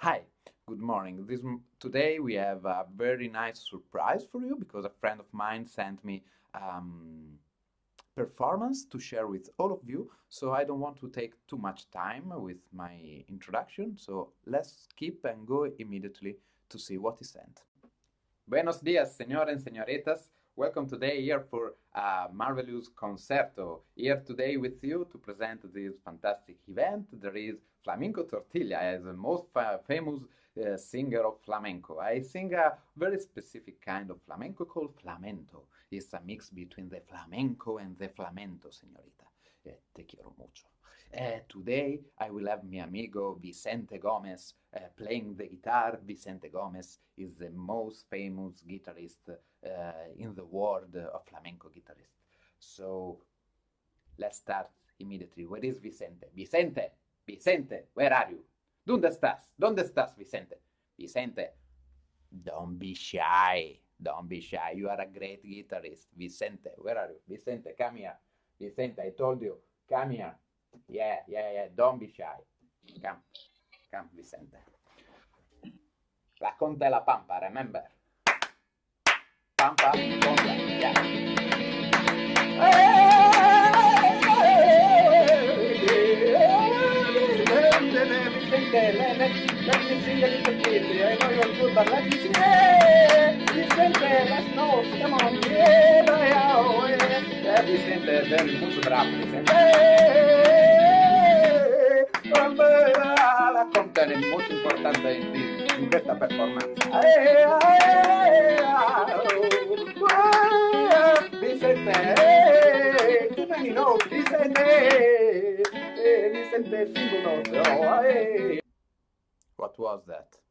Hi, good morning. This today we have a very nice surprise for you because a friend of mine sent me um, performance to share with all of you. So I don't want to take too much time with my introduction. So let's skip and go immediately to see what he sent. Buenos dias, señores and señoritas. Welcome today here for a marvelous concerto. Here today with you to present this fantastic event. There is Flamenco Tortilla as the most fa famous uh, singer of flamenco. I sing a very specific kind of flamenco called flamenco. It's a mix between the flamenco and the flamento, señorita. Eh, te quiero mucho. Uh, today I will have my amigo Vicente Gomez uh, playing the guitar. Vicente Gomez is the most famous guitarist uh, in the world of flamenco guitarist. So let's start immediately. Where is Vicente? Vicente! Vicente, where are you? ¿Dónde estás? ¿Dónde estás, Vicente? Vicente, don't be shy. Don't be shy. You are a great guitarist. Vicente, where are you? Vicente, come here. Vicente, I told you, come here. Yeah, yeah, yeah. Don't be shy. Come. Come, Vicente. La Conta e la Pampa, remember? Pampa, Conta, yeah. Vicente, let, me sing a little bit. I know you're good, but let me sing. Hey, Vicente, let's go. Come on. Yeah, bravo, molto importante in, in questa performance. Vicente, many notes, Vicente, Vicente. What was that?